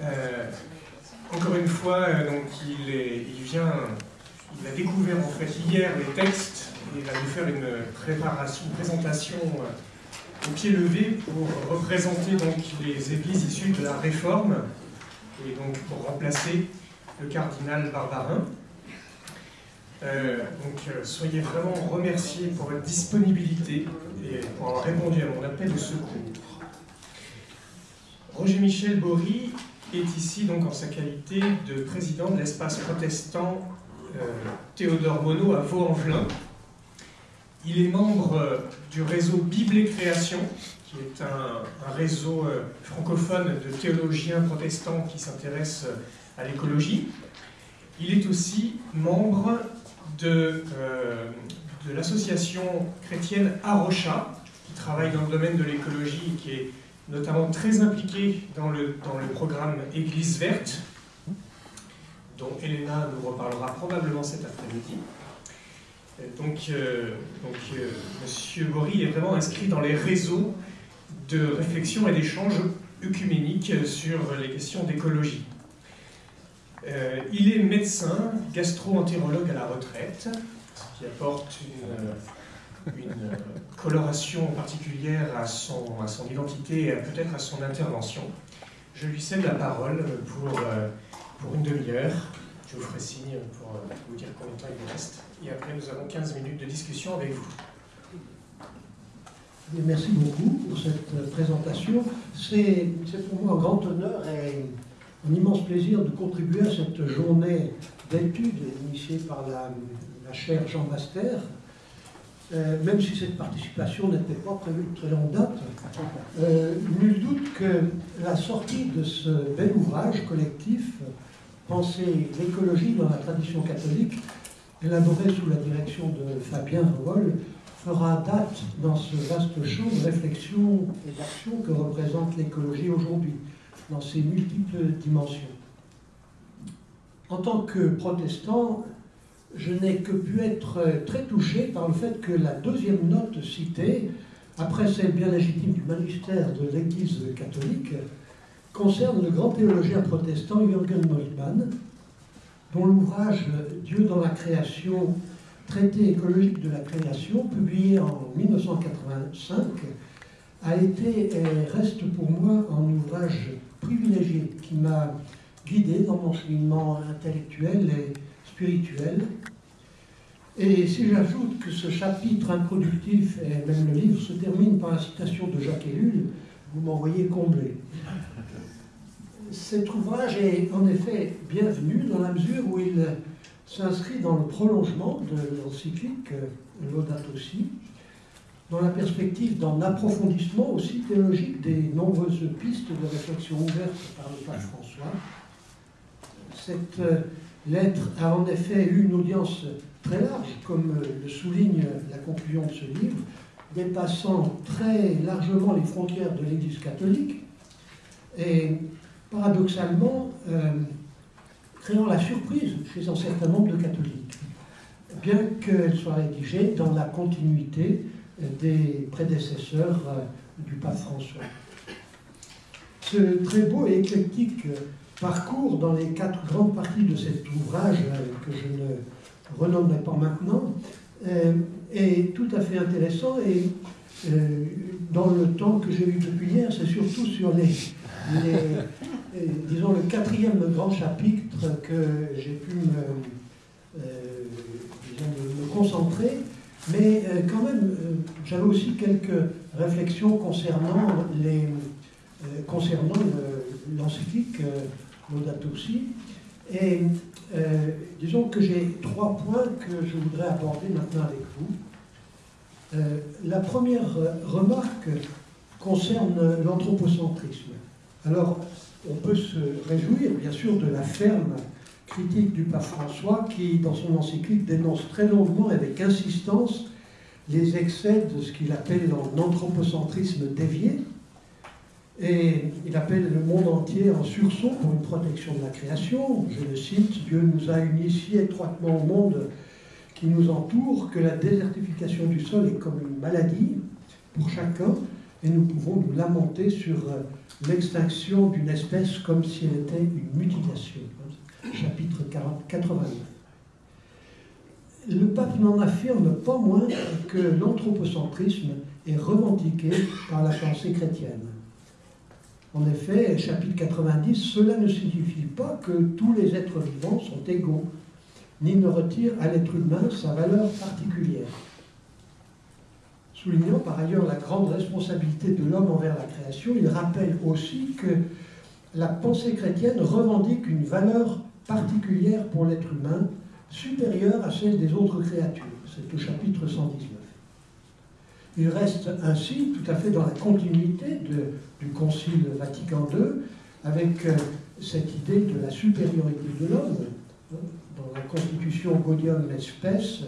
Euh, encore une fois, euh, donc, il, vient, il a découvert en fait hier les textes et il va nous faire une préparation, une présentation euh, au pied levé pour représenter donc les églises issues de la Réforme et donc pour remplacer le cardinal Barbarin. Donc soyez vraiment remerciés pour votre disponibilité et pour avoir répondu à mon appel de secours. Roger Michel Bory est ici donc en sa qualité de président de l'espace protestant euh, Théodore Monod à Vaux-en-Velin. Il est membre euh, du réseau Bible et Création, qui est un, réseau euh, francophone de théologiens protestants qui s'intéressent à l'écologie. Il est aussi membre de, de l'association chrétienne Arocha, qui travaille dans le domaine de l'écologie et qui est notamment très impliqué dans le, dans le programme Église verte, dont Elena nous reparlera probablement cet après-midi. Donc, euh, donc euh, Bory est vraiment inscrit dans les réseaux de réflexion et d'échange œcuméniques sur les questions d'écologie. Euh, il est médecin, gastro-entérologue à la retraite, ce qui apporte une, une euh, coloration particulière à son, à son identité et peut-être à son intervention. Je lui cède la parole pour, euh, pour une demi-heure. Je vous ferai signe pour euh, vous dire combien de temps il reste. Et après, nous avons 15 minutes de discussion avec vous. Merci beaucoup pour cette présentation. C'est pour moi un grand honneur et un immense plaisir de contribuer à cette journée d'études initiée par la, la chaire Jean Master, euh, même si cette participation n'était pas prévue de très longue date, euh, nul doute que la sortie de ce bel ouvrage collectif, Penser l'écologie dans la tradition catholique, élaboré sous la direction de Fabien Revol, fera date dans ce vaste champ de réflexion et d'action que représente l'écologie aujourd'hui, dans ses multiples dimensions. En tant que protestant, je n'ai que pu être très touché par le fait que la deuxième note citée, après celle bien légitime du magistère de l'Église catholique, concerne le grand théologien protestant Jürgen Moltmann, dont l'ouvrage Dieu dans la création, traité écologique de la création, publié en 1985, a été et reste pour moi un ouvrage privilégié qui m'a guidé dans mon cheminement intellectuel et spirituel. Et si j'ajoute que ce chapitre introductif et même le livre se termine par la citation de Jacques Ellul, vous m'envoyez comblé. Cet ouvrage est en effet bienvenu dans la mesure où il s'inscrit dans le prolongement de l'encyclique Laudato Si, dans la perspective d'un approfondissement aussi théologique des nombreuses pistes de réflexion ouvertes par le pape François. Cette lettre a en effet eu une audience très large, comme le souligne la conclusion de ce livre, dépassant très largement les frontières de l'Église catholique et paradoxalement euh, créant la surprise chez un certain nombre de catholiques, bien qu'elle soit rédigée dans la continuité des prédécesseurs euh, du pape François. Ce très beau et éclectique parcours dans les quatre grandes parties de cet ouvrage euh, que je ne renommerai pas maintenant euh, est tout à fait intéressant et euh, dans le temps que j'ai eu depuis hier, c'est surtout sur les, les disons le quatrième grand chapitre que j'ai pu me, me, concentrer, mais quand même j'avais aussi quelques réflexions concernant les concernant l'encyclique Si. Et euh, disons que j'ai trois points que je voudrais aborder maintenant avec vous. Euh, la première remarque concerne l'anthropocentrisme. Alors, on peut se réjouir, bien sûr, de la ferme critique du pape François qui, dans son encyclique, dénonce très longuement et avec insistance les excès de ce qu'il appelle l'anthropocentrisme dévié, et il appelle le monde entier en sursaut pour une protection de la création. Je le cite, Dieu nous a unis si étroitement au monde qui nous entoure que la désertification du sol est comme une maladie pour chacun et nous pouvons nous lamenter sur euh, l'extinction d'une espèce comme si elle était une mutilation. Chapitre 89. Le pape n'en affirme pas moins que l'anthropocentrisme est revendiqué par la pensée chrétienne. En effet, chapitre 90, cela ne signifie pas que tous les êtres vivants sont égaux, ni ne retire à l'être humain sa valeur particulière. Soulignant par ailleurs la grande responsabilité de l'homme envers la création, il rappelle aussi que la pensée chrétienne revendique une valeur particulière pour l'être humain supérieure à celle des autres créatures. C'est au chapitre 119. Il reste ainsi tout à fait dans la continuité du Concile Vatican II, avec euh, cette idée de la supériorité de l'homme. Dans la constitution Gaudium Espèce,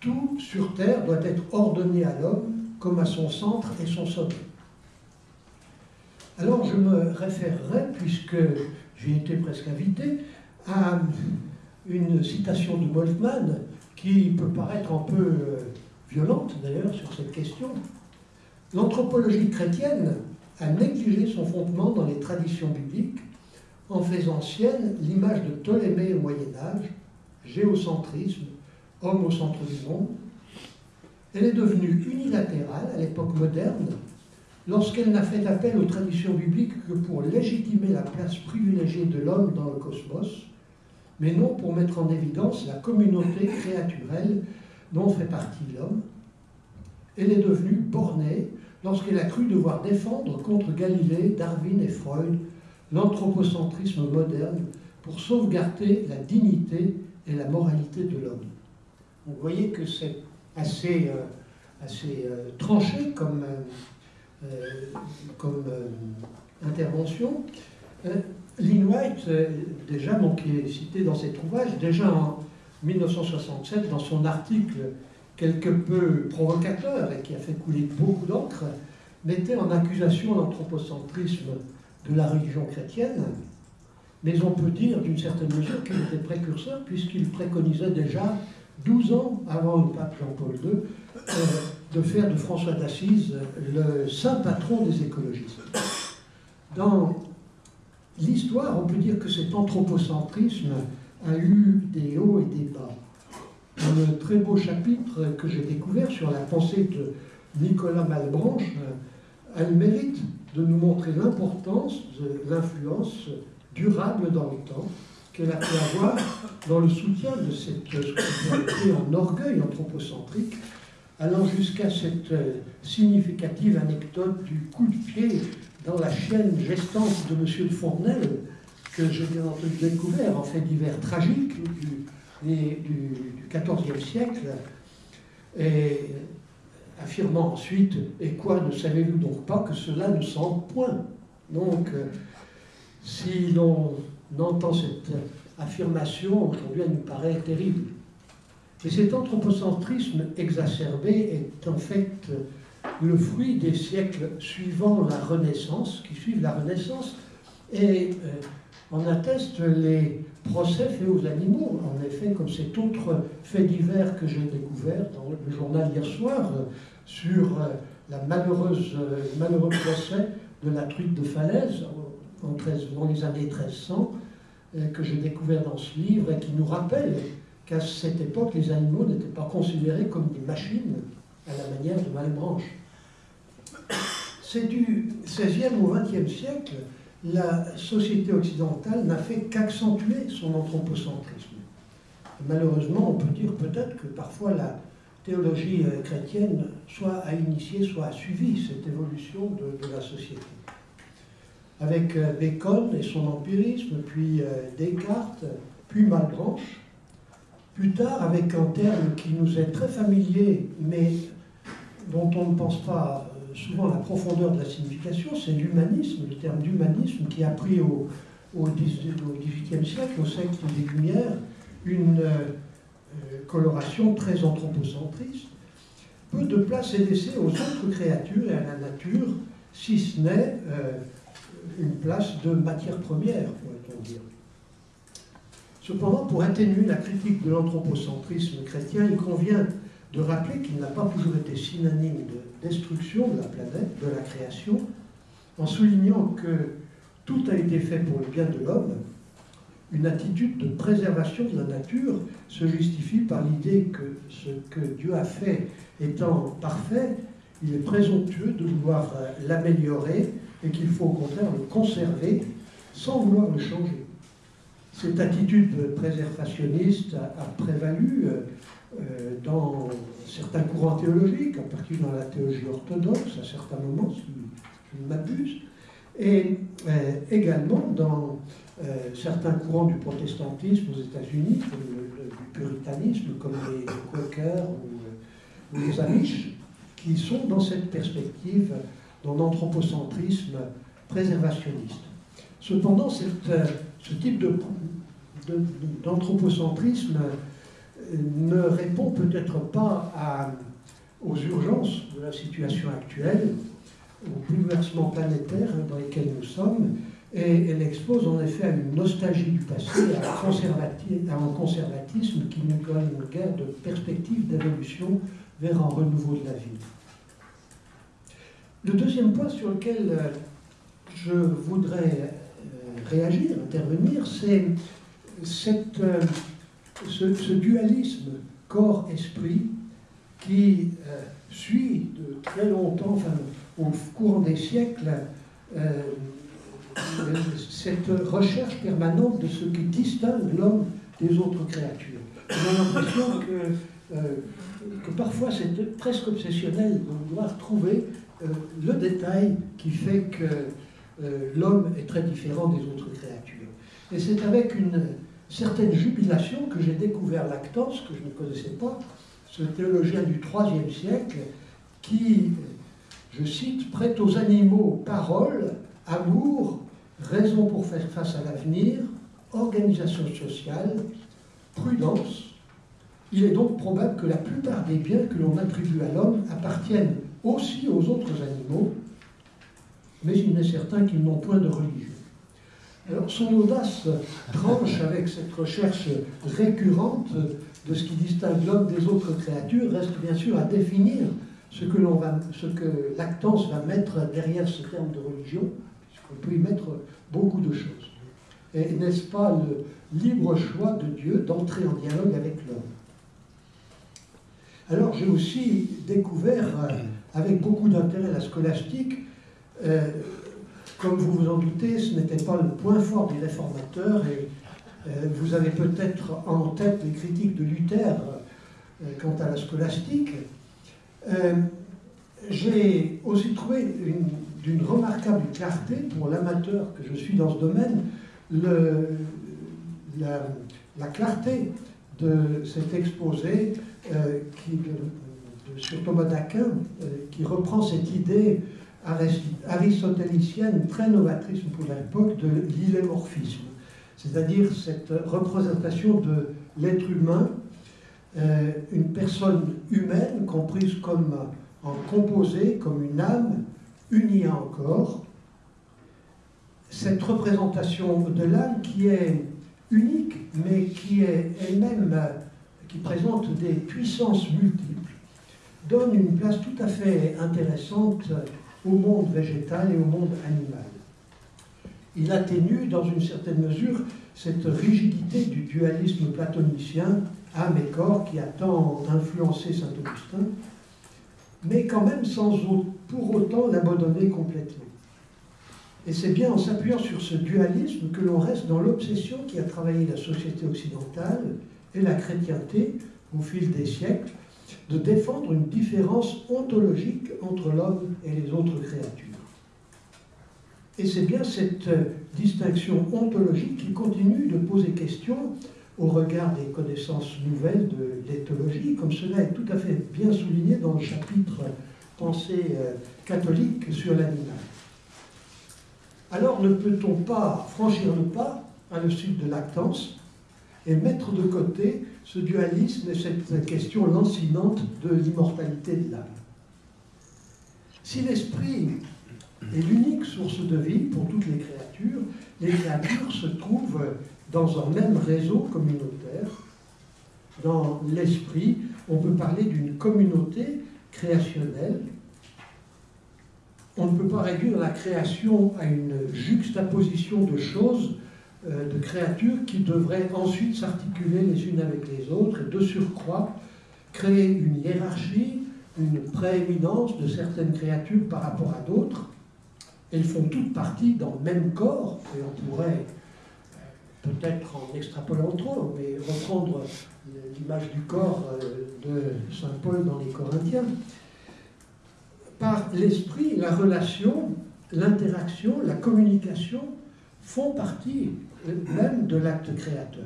tout sur Terre doit être ordonné à l'homme comme à son centre et son sommet. Alors je me référerai, puisque j'ai été presque invité, à une citation de Wolfman qui peut paraître un peu euh, violente d'ailleurs sur cette question. L'anthropologie chrétienne a négligé son fondement dans les traditions bibliques en faisant sienne l'image de Ptolémée au Moyen Âge, géocentrisme, homme au centre du monde. Elle est devenue unilatérale à l'époque moderne lorsqu'elle n'a fait appel aux traditions bibliques que pour légitimer la place privilégiée de l'homme dans le cosmos, mais non pour mettre en évidence la communauté créaturelle dont fait partie l'homme. Elle est devenue bornée lorsqu'elle a cru devoir défendre contre Galilée, Darwin et Freud l'anthropocentrisme moderne pour sauvegarder la dignité et la moralité de l'homme. Vous voyez que c'est assez, euh, assez euh, tranché comme, euh, comme intervention. Lynn White, déjà, qui est cité dans cet ouvrage, déjà en 1967, dans son article quelque peu provocateur et qui a fait couler beaucoup d'encre, mettait en accusation l'anthropocentrisme de la religion chrétienne, mais on peut dire d'une certaine mesure qu'il était précurseur puisqu'il préconisait déjà 12 ans avant le pape Jean-Paul II euh, de faire de François d'Assise le saint patron des écologistes. Dans l'histoire, on peut dire que cet anthropocentrisme a eu des hauts et des bas. Le très beau chapitre que j'ai découvert sur la pensée de Nicolas Malbranche, elle mérite de nous montrer l'importance de l'influence durable dans le temps qu'elle a pu avoir dans le soutien de cette spiritualité en orgueil anthropocentrique, allant jusqu'à cette euh, significative anecdote du coup de pied dans la chaîne gestante de M. de Fournel, que j'ai bien entendu découvert en fait divers tragique du, XIVe siècle, et affirmant ensuite Et quoi, ne savez-vous donc pas que cela ne sent point? Donc, euh, si l'on entend cette affirmation, aujourd'hui, elle nous paraît terrible. Et cet anthropocentrisme exacerbé est en fait le fruit des siècles suivant la Renaissance, qui suivent la Renaissance, et on euh, atteste les procès faits aux animaux. En effet, comme cet autre fait divers que j'ai découvert dans le journal hier soir, euh, sur euh, la malheureuse, malheureux procès de la truite de Falaise en, dans les années 1300, que j'ai découvert dans ce livre et qui nous rappelle qu'à cette époque, les animaux n'étaient pas considérés comme des machines à la manière de Malebranche. C'est du XVIe au XXe siècle, la société occidentale n'a fait qu'accentuer son anthropocentrisme. malheureusement, on peut dire peut-être que parfois la théologie euh, chrétienne soit a initié, soit a suivi cette évolution de, la société. Avec euh, Bacon et son empirisme, puis euh, Descartes, puis Malebranche, plus tard avec un terme qui nous est très familier, mais dont on ne pense pas souvent la profondeur de la signification, c'est l'humanisme, le terme d'humanisme qui a pris au, XVIIIe siècle, au siècle des Lumières, une euh, euh, coloration très anthropocentriste. Peu de place est laissée aux autres créatures et à la nature, si ce n'est une place de matière première, pourrait-on dire. Cependant, pour atténuer la critique de l'anthropocentrisme chrétien, il convient de rappeler qu'il n'a pas toujours été synonyme de destruction de la planète, de la création, en soulignant que tout a été fait pour le bien de l'homme, une attitude de préservation de la nature se justifie par l'idée que ce que Dieu a fait étant parfait, il est présomptueux de vouloir l'améliorer et qu'il faut au contraire le conserver sans vouloir le changer. Cette attitude préservationniste a, prévalu euh, dans certains courants théologiques, en particulier dans la théologie orthodoxe à certains moments, si je ne m'abuse, et euh, également dans euh, certains courants du protestantisme aux États-Unis, du puritanisme, comme les, Quakers ou, les Amish, qui sont dans cette perspective, dans l'anthropocentrisme préservationniste. Cependant, euh, ce type d'anthropocentrisme ne répond peut-être pas aux urgences de la situation actuelle, aux bouleversements planétaires dans lesquels nous sommes, et elle expose en effet à une nostalgie du passé, à un, conservatisme qui nous donne une guerre de perspective d'évolution vers un renouveau de la vie. Le deuxième point sur lequel euh, je voudrais euh, réagir, intervenir, c'est euh, ce, dualisme corps-esprit qui suit de très longtemps, enfin, au cours des siècles, cette recherche permanente de ce qui distingue l'homme des autres créatures. J'ai l'impression que, euh, que parfois c'est presque obsessionnel de vouloir trouver euh, le détail qui fait que euh, l'homme est très différent des autres créatures. Et c'est avec une certaine jubilation que j'ai découvert Lactance, que je ne connaissais pas, ce théologien du IIIe siècle, qui, je cite, prête aux animaux parole, amour, raison pour faire face à l'avenir, organisation sociale, prudence. Il est donc probable que la plupart des biens que l'on attribue à l'homme appartiennent aussi aux autres animaux, mais il n'est certain qu'ils n'ont point de religion. Alors son audace tranche avec cette recherche récurrente de ce qui distingue l'homme des autres créatures, reste bien sûr à définir ce que, Lactance va mettre derrière ce terme de religion, on peut y mettre beaucoup de choses. Et n'est-ce pas le libre choix de Dieu d'entrer en dialogue avec l'homme? Alors j'ai aussi découvert euh, avec beaucoup d'intérêt la scolastique. Euh, comme vous vous en doutez, ce n'était pas le point fort des réformateurs et euh, vous avez peut-être en tête les critiques de Luther quant à la scolastique. J'ai aussi trouvé une d'une remarquable clarté pour l'amateur que je suis dans ce domaine, la, clarté de cet exposé euh, qui, sur Thomas d'Aquin, euh, qui reprend cette idée aristotélicienne très novatrice pour l'époque de l'illémorphisme, c'est-à-dire cette représentation de l'être humain, euh, une personne humaine comprise comme en composé, comme une âme, unie encore, cette représentation de l'âme qui est unique, mais qui est elle-même, qui présente des puissances multiples, donne une place tout à fait intéressante au monde végétal et au monde animal. Il atténue dans une certaine mesure cette rigidité du dualisme platonicien âme et corps qui a tant influencé saint Augustin, mais quand même sans pour autant l'abandonner complètement. Et c'est bien en s'appuyant sur ce dualisme que l'on reste dans l'obsession qui a travaillé la société occidentale et la chrétienté au fil des siècles de défendre une différence ontologique entre l'homme et les autres créatures. Et c'est bien cette distinction ontologique qui continue de poser question au regard des connaissances nouvelles de l'éthologie, comme cela est tout à fait bien souligné dans le chapitre Pensée euh, catholique sur l'animal. Alors ne peut-on pas franchir le pas à le de Lactance et mettre de côté ce dualisme et cette question lancinante de l'immortalité de l'âme Si l'esprit est l'unique source de vie pour toutes les créatures, les créatures se trouvent dans un même réseau communautaire, dans l'esprit on peut parler d'une communauté créationnelle. On ne peut pas réduire la création à une juxtaposition de choses, de créatures qui devraient ensuite s'articuler les unes avec les autres et de surcroît créer une hiérarchie, une prééminence de certaines créatures par rapport à d'autres. Elles font toutes partie dans le même corps, et on pourrait peut-être en extrapolant trop, mais reprendre l'image du corps euh, de Saint Paul dans les Corinthiens, par l'esprit, la relation, l'interaction, la communication font partie même de l'acte créateur.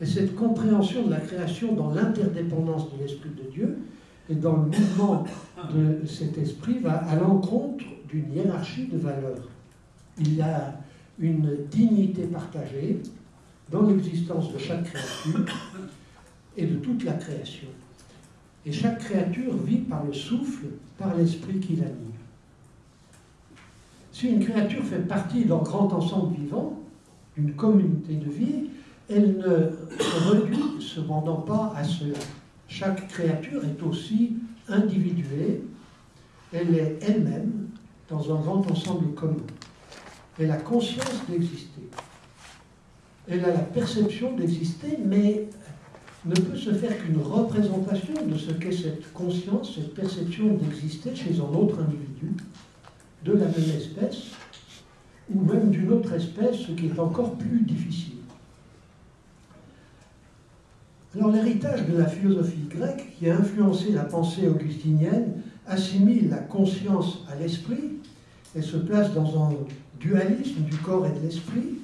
Et cette compréhension de la création dans l'interdépendance de l'Esprit de Dieu et dans le mouvement de cet esprit va à l'encontre d'une hiérarchie de valeurs. Il y a une dignité partagée dans l'existence de chaque créature et de toute la création. Et chaque créature vit par le souffle, par l'esprit qui l'anime. Si une créature fait partie d'un grand ensemble vivant, d'une communauté de vie, elle ne se réduit cependant pas à cela. Chaque créature est aussi individuée, elle est elle-même dans un grand ensemble commun. Elle a conscience d'exister. Elle a la perception d'exister, mais ne peut se faire qu'une représentation de ce qu'est cette conscience, cette perception d'exister chez un autre individu, de la même espèce, ou même d'une autre espèce, ce qui est encore plus difficile. Alors l'héritage de la philosophie grecque qui a influencé la pensée augustinienne assimile la conscience à l'esprit et se place dans un dualisme du corps et de l'esprit,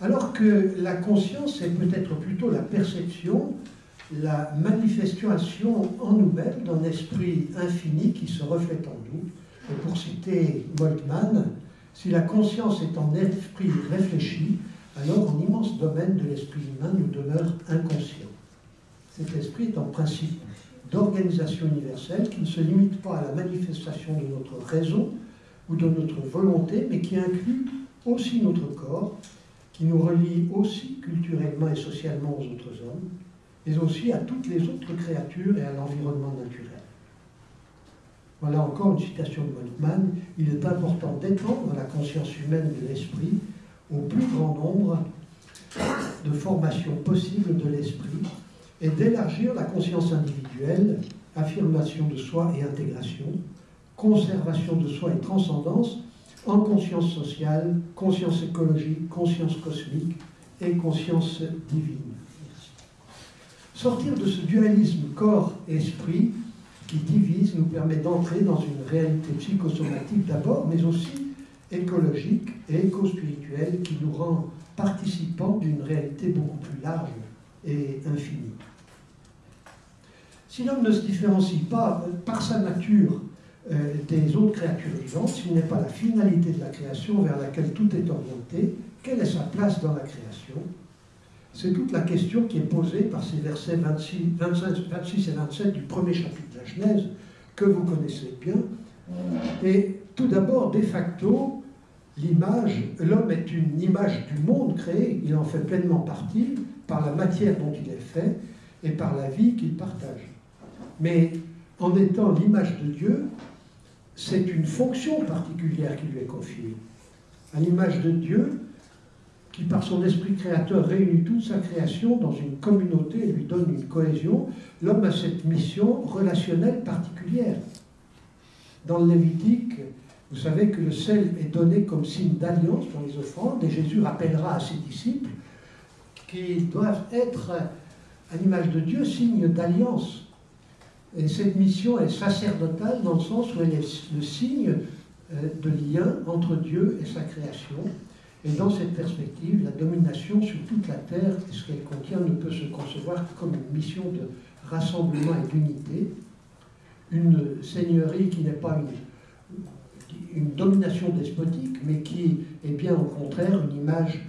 alors que la conscience est peut-être plutôt la perception, la manifestation en nous-mêmes d'un esprit infini qui se reflète en nous. Pour citer Moltmann, si la conscience est un esprit réfléchi, alors un immense domaine de l'esprit humain nous demeure inconscient. Cet esprit est en principe d'organisation universelle qui ne se limite pas à la manifestation de notre raison ou de notre volonté, mais qui inclut aussi notre corps, qui nous relie aussi culturellement et socialement aux autres hommes, mais aussi à toutes les autres créatures et à l'environnement naturel. Voilà encore une citation de Moltmann. Il est important d'étendre la conscience humaine de l'esprit au plus grand nombre de formations possibles de l'esprit et d'élargir la conscience individuelle, affirmation de soi et intégration, conservation de soi et transcendance, en conscience sociale, conscience écologique, conscience cosmique et conscience divine. Sortir de ce dualisme corps esprit qui divise nous permet d'entrer dans une réalité psychosomatique d'abord, mais aussi écologique et éco-spirituelle qui nous rend participants d'une réalité beaucoup plus large et infinie. Si l'homme ne se différencie pas par sa nature euh, des autres créatures vivantes, s'il n'est pas la finalité de la création vers laquelle tout est orienté, quelle est sa place dans la création? C'est toute la question qui est posée par ces versets 26, 26 et 27 du premier chapitre de la Genèse, que vous connaissez bien. Et tout d'abord, de facto, l'image, l'homme est une image du monde créé, il en fait pleinement partie par la matière dont il est fait et par la vie qu'il partage. Mais en étant l'image de Dieu, c'est une fonction particulière qui lui est confiée. À l'image de Dieu, qui par son esprit créateur réunit toute sa création dans une communauté et lui donne une cohésion, l'homme a cette mission relationnelle particulière. Dans le Lévitique, vous savez que le sel est donné comme signe d'alliance dans les offrandes, et Jésus rappellera à ses disciples qu'ils doivent être, à l'image de Dieu, signe d'alliance. Et cette mission est sacerdotale dans le sens où elle est le signe euh, de lien entre Dieu et sa création. Et dans cette perspective, la domination sur toute la terre et ce qu'elle contient ne peut se concevoir comme une mission de rassemblement et d'unité. Une seigneurie qui n'est pas une, une domination despotique, mais qui est bien au contraire une image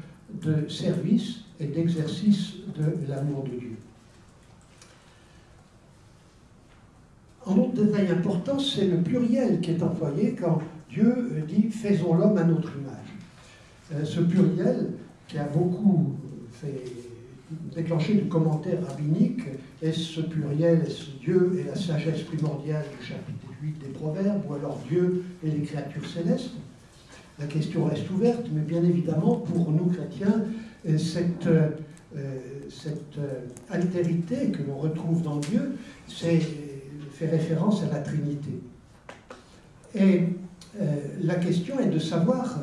de service et d'exercice de l'amour de Dieu. Un autre détail important, c'est le pluriel qui est employé quand Dieu dit faisons l'homme à notre image. Euh, ce pluriel, qui a beaucoup fait déclencher du commentaire rabbinique, est-ce ce pluriel, est-ce Dieu et la sagesse primordiale du chapitre 8 des Proverbes, ou alors Dieu et les créatures célestes? La question reste ouverte, mais bien évidemment, pour nous chrétiens, cette, cette altérité que l'on retrouve dans Dieu, fait référence à la Trinité. Et la question est de savoir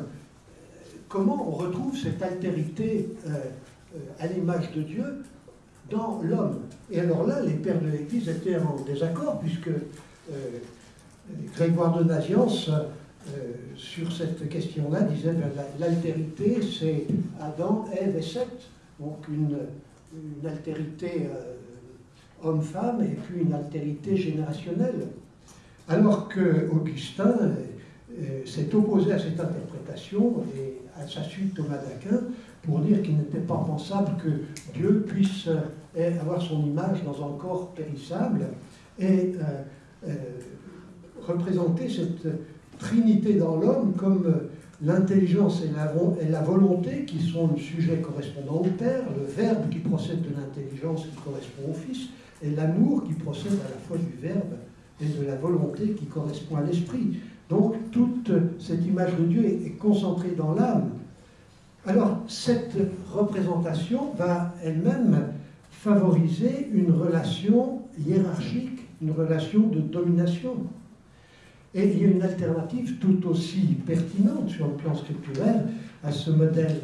comment on retrouve cette altérité euh, à l'image de Dieu dans l'homme. Et alors là, les pères de l'Église étaient en désaccord, puisque euh, Grégoire de Naziance, euh, sur cette question-là, disait ben, l'altérité, c'est Adam, Ève et Seth, donc une, altérité homme-femme et puis une altérité générationnelle. Alors que Augustin s'est opposé à cette interprétation et à sa suite Thomas d'Aquin pour dire qu'il n'était pas pensable que Dieu puisse euh, avoir son image dans un corps périssable et euh, euh, représenter cette trinité dans l'homme comme l'intelligence et et la, volonté qui sont le sujet correspondant au Père, le Verbe qui procède de l'intelligence qui correspond au Fils, et l'amour qui procède à la fois du Verbe et de la volonté qui correspond à l'Esprit. Donc toute cette image de Dieu est concentrée dans l'âme. Alors, cette représentation va elle-même favoriser une relation hiérarchique, une relation de domination. Et il y a une alternative tout aussi pertinente sur le plan scripturaire à ce modèle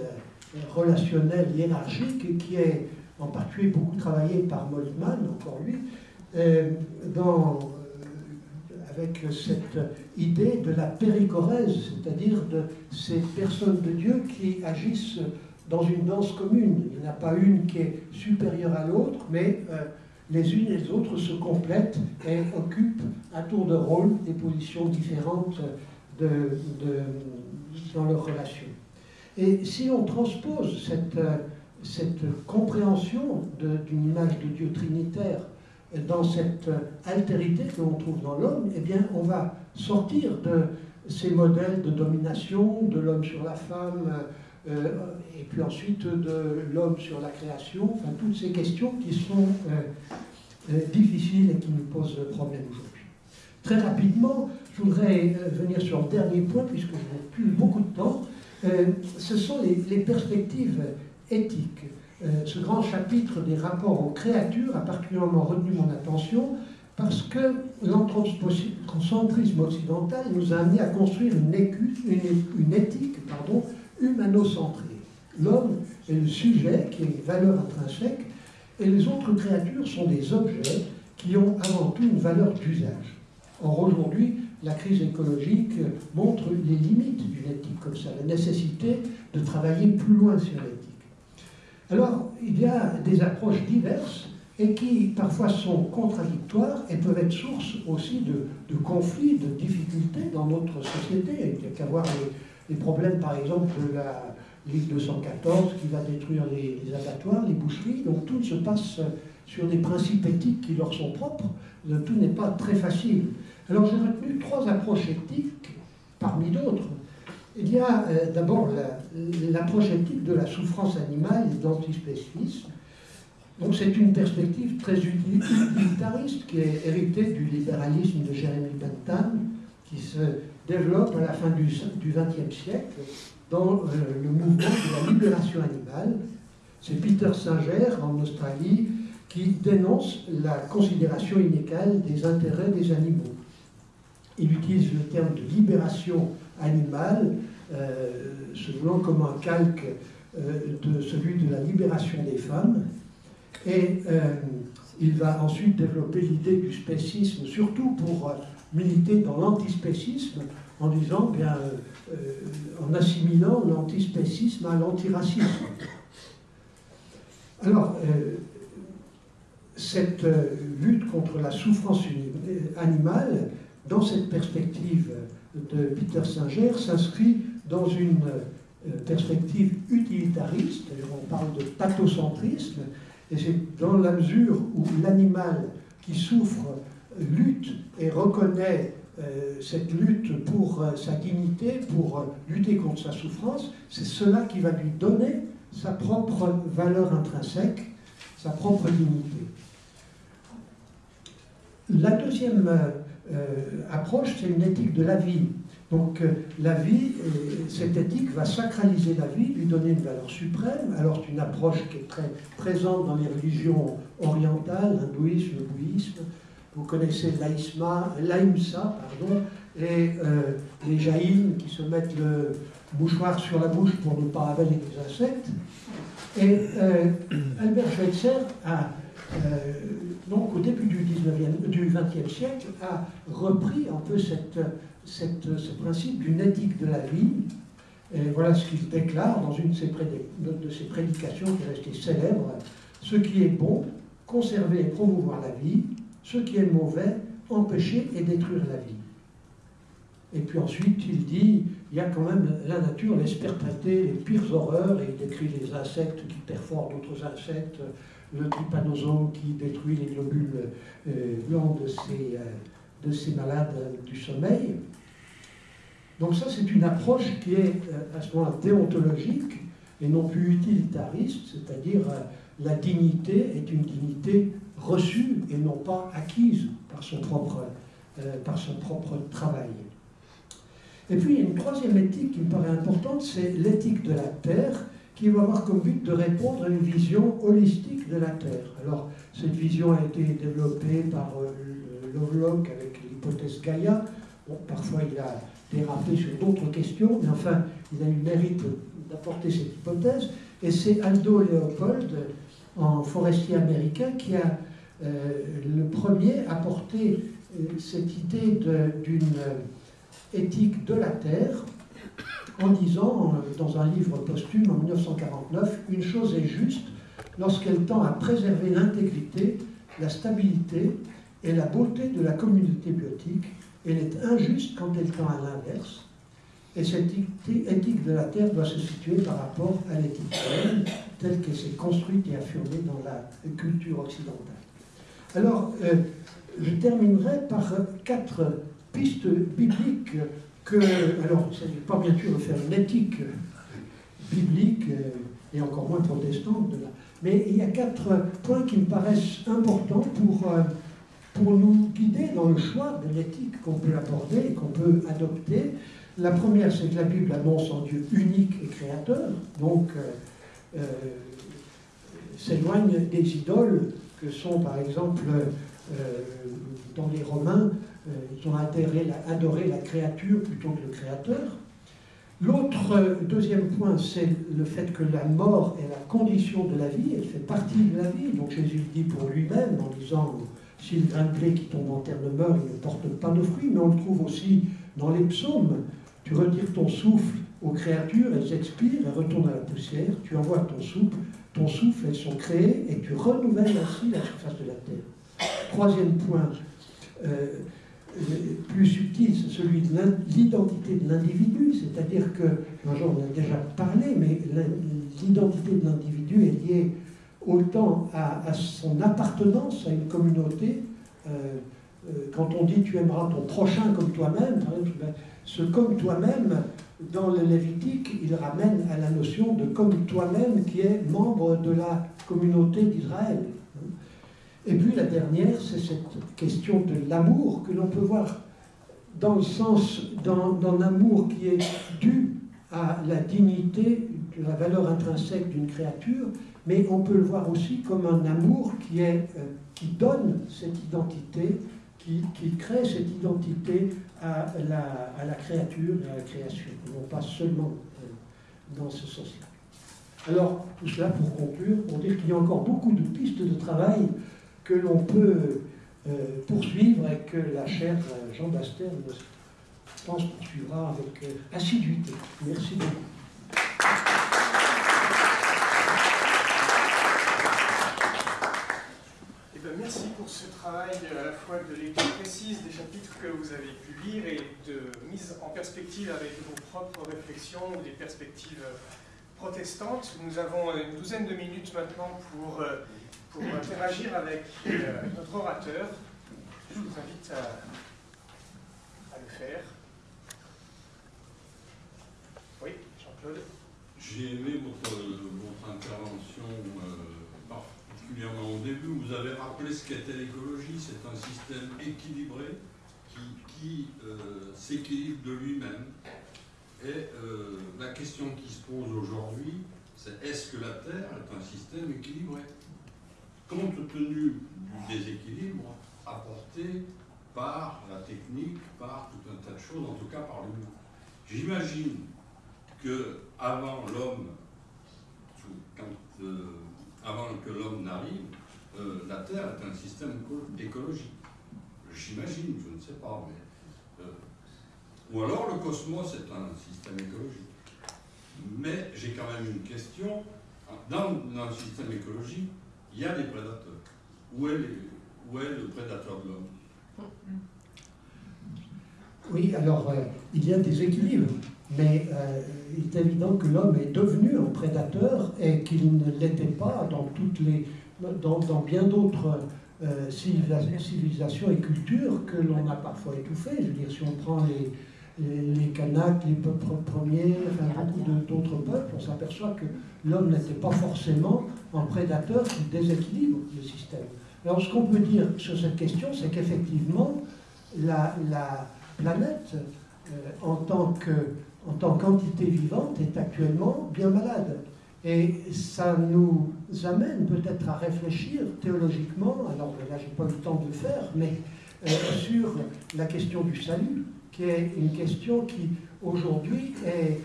relationnel hiérarchique qui est en particulier beaucoup travaillé par Moltmann, encore lui, euh, dans avec cette idée de la péricorèse, c'est-à-dire de ces personnes de Dieu qui agissent dans une danse commune. Il n'y en a pas une qui est supérieure à l'autre, mais euh, les unes et les autres se complètent et occupent à tour de rôle des positions différentes dans leur relation. Et si on transpose cette, cette compréhension d'une image de Dieu trinitaire dans cette altérité que l'on trouve dans l'homme, eh bien, on va sortir de ces modèles de domination, de l'homme sur la femme, euh, et puis ensuite de l'homme sur la création, enfin toutes ces questions qui sont euh, euh, difficiles et qui nous posent problème aujourd'hui. Très rapidement, je voudrais venir sur le dernier point, puisque je n'ai plus beaucoup de temps. ce sont les perspectives éthiques. Euh, ce grand chapitre des rapports aux créatures a particulièrement retenu mon attention parce que l'anthropocentrisme occidental nous a amené à construire une, éthique pardon, humano-centrée. L'homme est le sujet qui est une valeur intrinsèque et les autres créatures sont des objets qui ont avant tout une valeur d'usage. Or aujourd'hui, la crise écologique montre les limites d'une éthique comme ça, la nécessité de travailler plus loin sur l'éthique. Alors, il y a des approches diverses et qui parfois sont contradictoires et peuvent être source aussi de, conflits, de difficultés dans notre société. Il n'y a qu'à voir les, problèmes, par exemple, de la Ligue 214 qui va détruire les, abattoirs, les boucheries. Donc tout se passe sur des principes éthiques qui leur sont propres. Tout n'est pas très facile. Alors j'ai retenu trois approches éthiques parmi d'autres il y a euh, d'abord l'approche éthique de la souffrance animale et de l'antispécisme. Donc c'est une perspective très utilitariste qui est héritée du libéralisme de Jérémy Bentham, qui se développe à la fin du XXe siècle dans euh, le mouvement de la libération animale. C'est Peter Singer en Australie qui dénonce la considération inégale des intérêts des animaux. Il utilise le terme de libération animal, euh, se voulant comme un calque euh, de celui de la libération des femmes. Et euh, il va ensuite développer l'idée du spécisme, surtout pour militer dans l'antispécisme, en disant, bien, en assimilant l'antispécisme à l'antiracisme. Alors, cette lutte contre la souffrance animale, dans cette perspective de Peter Singer s'inscrit dans une euh, perspective utilitariste, on parle de pathocentrisme, et c'est dans la mesure où l'animal qui souffre lutte et reconnaît euh, cette lutte pour euh, sa dignité, pour lutter contre sa souffrance, c'est cela qui va lui donner sa propre valeur intrinsèque, sa propre dignité. La deuxième approche, c'est une éthique de la vie. Donc la vie, cette éthique va sacraliser la vie, lui donner une valeur suprême. Alors c'est une approche qui est très présente dans les religions orientales, le bouddhisme. Vous connaissez l'Aïmsa, pardon, et les jaïns qui se mettent le mouchoir sur la bouche pour ne pas avaler des insectes. Et euh, Albert Schweitzer a, euh, donc au début du, 19e, du 20e siècle, a repris un peu ce principe d'une éthique de la vie. Et voilà ce qu'il déclare dans une de ses prédications qui est restée célèbre. Ce qui est bon, conserver et promouvoir la vie. Ce qui est mauvais, empêcher et détruire la vie. Et puis ensuite, il dit, il y a quand même, la nature laisse perpétrer les pires horreurs, et il décrit les insectes qui perforent d'autres insectes, le trypanosome qui détruit les globules euh, blancs de ces, euh, de ces malades du sommeil. Donc ça, c'est une approche qui est euh, à ce moment-là déontologique et non plus utilitariste, c'est-à-dire la dignité est une dignité reçue et non pas acquise par son propre, par son propre travail. Et puis, il y a une troisième éthique qui me paraît importante, c'est l'éthique de la Terre, qui va avoir comme but de répondre à une vision holistique de la Terre. Alors, cette vision a été développée par euh, Lovelock avec l'hypothèse Gaïa. Bon, parfois, il a dérapé sur d'autres questions, mais enfin, il a eu le mérite d'apporter cette hypothèse. Et c'est Aldo Leopold, en forestier américain, qui a euh, le premier apporté euh, cette idée d'une éthique de la Terre en disant, euh, dans un livre posthume en 1949, Une chose est juste lorsqu'elle tend à préserver l'intégrité, la stabilité et la beauté de la communauté biotique. Elle est injuste quand elle tend à l'inverse. Et cette éthique de la Terre doit se situer par rapport à l'éthique telle qu'elle s'est construite et affirmée dans la culture occidentale. Alors, euh, je terminerai par quatre piste biblique que, alors il ne s'agit pas bien sûr de faire une éthique biblique euh, et encore moins protestante, de mais il y a quatre points qui me paraissent importants pour, euh, pour nous guider dans le choix de l'éthique qu'on peut aborder et qu'on peut adopter. La première, c'est que la Bible annonce un Dieu unique et créateur, donc euh, s'éloigne des idoles que sont par exemple dans les Romains euh, ils ont adoré la, créature plutôt que le créateur. L'autre euh, deuxième point, c'est le fait que la mort est la condition de la vie, elle fait partie de la vie. Donc Jésus dit pour lui-même en disant si le grain de blé qui tombe en terre ne meurt, il ne porte pas de fruits, mais on le trouve aussi dans les psaumes. Tu retires ton souffle aux créatures, elles expirent, elles retournent à la poussière, tu envoies ton souffle, ton souffle, elles sont créées, et tu renouvelles ainsi la surface de la terre. Troisième point, euh, plus subtil, c'est celui de l'identité de l'individu, c'est-à-dire que, j'en ai déjà parlé, mais l'identité de l'individu est liée autant à, son appartenance à une communauté. Euh, euh, quand on dit tu aimeras ton prochain comme toi-même, ben, ce comme toi-même, dans le Lévitique, il ramène à la notion de comme toi-même qui est membre de la communauté d'Israël. Et puis la dernière, c'est cette question de l'amour que l'on peut voir dans le sens, dans l'amour qui est dû à la dignité, de la valeur intrinsèque d'une créature, mais on peut le voir aussi comme un amour qui, euh, donne cette identité, qui, crée cette identité à la, à la, créature et à la création, non pas seulement euh, dans ce sens-là. Alors, tout cela pour conclure, pour dire qu'il y a encore beaucoup de pistes de travail que l'on peut euh, poursuivre et que la chère euh, Jean Baster, je pense, poursuivra avec euh, assiduité. Merci beaucoup. Eh ben, merci pour ce travail à la fois de lecture précise des chapitres que vous avez pu lire et de mise en perspective avec vos propres réflexions ou des perspectives protestantes. Nous avons une douzaine de minutes maintenant pour pour interagir avec euh, notre orateur. Je vous invite à, le faire. Oui, Jean-Claude J'ai aimé votre, votre intervention, euh, particulièrement au début, vous avez rappelé ce qu'était l'écologie. C'est un système équilibré qui, euh, s'équilibre de lui-même. Et euh, la question qui se pose aujourd'hui, c'est est-ce que la Terre est un système équilibré? Compte tenu du déséquilibre apporté par la technique, par tout un tas de choses, en tout cas par l'humain. J'imagine que avant l'homme, euh, avant que l'homme n'arrive, euh, la Terre est un système écologique. J'imagine, je ne sais pas, mais. Euh, ou alors le cosmos est un système écologique. Mais j'ai quand même une question. Dans, dans, le système écologique, il y a des prédateurs. Où est, le prédateur de l'homme? Oui, alors il y a des équilibres. Mais euh, il est évident que l'homme est devenu un prédateur et qu'il ne l'était pas dans bien d'autres euh, civilisations et cultures que l'on a parfois étouffées. Je veux dire, si on prend les, les, les Kanaks, les peuples premiers, enfin beaucoup d'autres peuples, on s'aperçoit que l'homme n'était pas forcément un prédateur qui déséquilibre le système. Alors ce qu'on peut dire sur cette question, c'est qu'effectivement, la, la, planète, euh, en tant que en tant qu'entité vivante, est actuellement bien malade. Et ça nous amène peut-être à réfléchir théologiquement, alors là j'ai pas eu le temps de le faire, mais euh, sur la question du salut, qui est une question qui aujourd'hui est,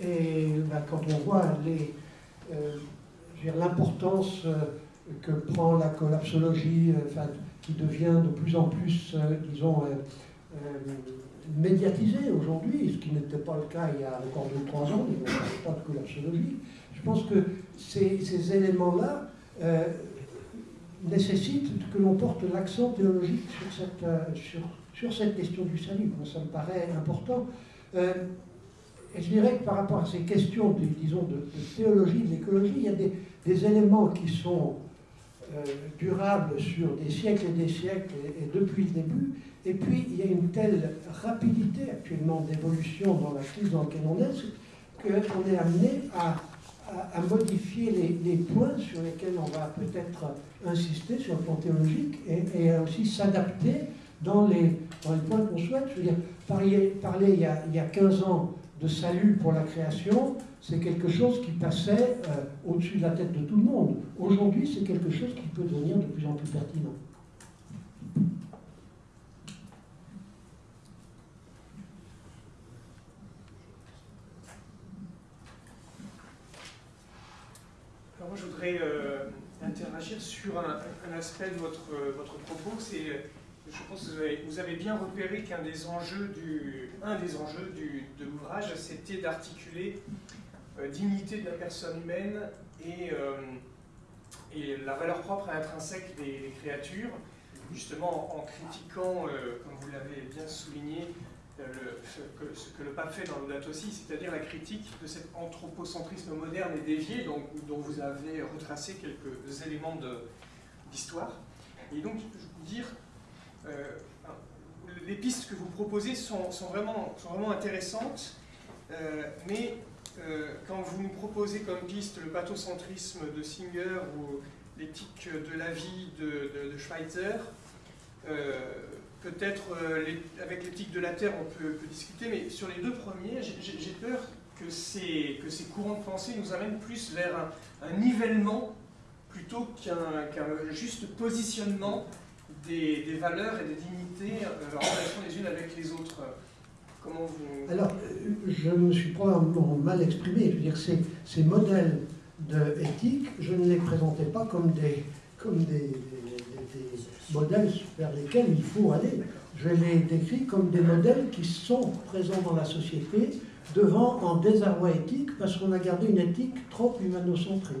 ben, quand on voit euh, l'importance euh, que prend la collapsologie, enfin, qui devient de plus en plus, disons, médiatisé aujourd'hui, ce qui n'était pas le cas il y a encore 2-3 ans, il n'y avait pas de collapsologie. Je pense que ces, éléments-là euh, nécessitent que l'on porte l'accent théologique sur cette, euh, sur, sur, cette question du salut. Ça me paraît important. Euh, et je dirais que par rapport à ces questions, de, disons, de, théologie, de l'écologie, il y a des, éléments qui sont durables sur des siècles et des siècles et, depuis le début, et puis, il y a une telle rapidité actuellement d'évolution dans la crise dans laquelle on est, qu'on est amené à, modifier les, points sur lesquels on va peut-être insister sur le plan théologique et aussi s'adapter dans les, points qu'on souhaite. Je veux dire, parler, il, y a, il, y a, 15 ans de salut pour la création, c'est quelque chose qui passait euh, au-dessus de la tête de tout le monde. Aujourd'hui, c'est quelque chose qui peut devenir de plus en plus pertinent. je voudrais euh, interagir sur un, aspect de votre, votre propos. C'est, je pense que vous avez, bien repéré qu'un des enjeux, du, un des enjeux du, de l'ouvrage, c'était d'articuler euh, dignité de la personne humaine et, euh, et la valeur propre et intrinsèque des, créatures, justement en critiquant, comme vous l'avez bien souligné, ce, que, le pape fait dans l'Audate aussi, c'est-à-dire la critique de cet anthropocentrisme moderne et dévié dont, dont vous avez retracé quelques éléments d'histoire. Et donc, je vous dire, euh, les pistes que vous proposez sont, vraiment, intéressantes, euh, mais euh, quand vous nous proposez comme piste le pathocentrisme de Singer ou l'éthique de la vie de, de, Schweitzer, peut-être avec l'éthique de la Terre, on peut, discuter, mais sur les deux premiers, j'ai peur que ces courants de pensée nous amènent plus vers un, nivellement plutôt qu'un juste positionnement des, des, valeurs et des dignités euh, en relation les unes avec les autres. Comment vous... Alors, je me suis probablement mal exprimé. Je veux dire, ces, ces modèles de éthique, je ne les présentais pas comme des, comme des modèles vers lesquels il faut aller. Je les décris comme des modèles qui sont présents dans la société devant un désarroi éthique parce qu'on a gardé une éthique trop humanocentrée.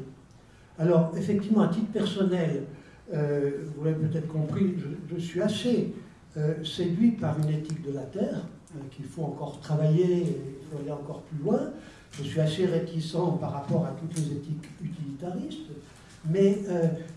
Alors, effectivement, à titre personnel, euh, vous l'avez peut-être compris, je, suis assez euh, séduit par une éthique de la Terre, euh, qu'il faut encore travailler, il faut aller encore plus loin. Je suis assez réticent par rapport à toutes les éthiques utilitaristes. Mais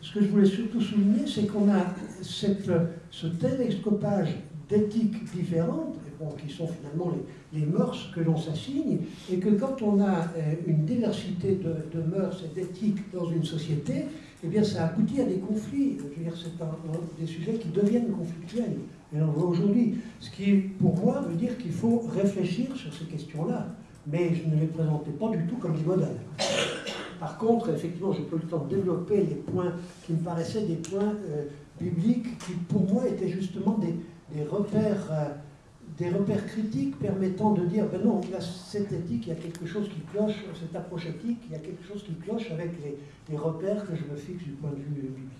ce que je voulais surtout souligner, c'est qu'on a ce télescopage d'éthiques différentes, qui sont finalement les, mœurs que l'on s'assigne, et que quand on a une diversité de mœurs et d'éthiques dans une société, eh bien, ça aboutit à des conflits. C'est des sujets qui deviennent conflictuels. Et on le voit aujourd'hui. Ce qui, pour moi, veut dire qu'il faut réfléchir sur ces questions-là. Mais je ne les présentais pas du tout comme des modèles. Par contre, effectivement, j'ai pas le temps de développer les points qui me paraissaient des points euh, bibliques qui, pour moi, étaient justement des, des repères. Des repères critiques permettant de dire, ben non, là, cette éthique, il y a quelque chose qui cloche, cette approche éthique, il y a quelque chose qui cloche avec les, repères que je me fixe du point de vue biblique.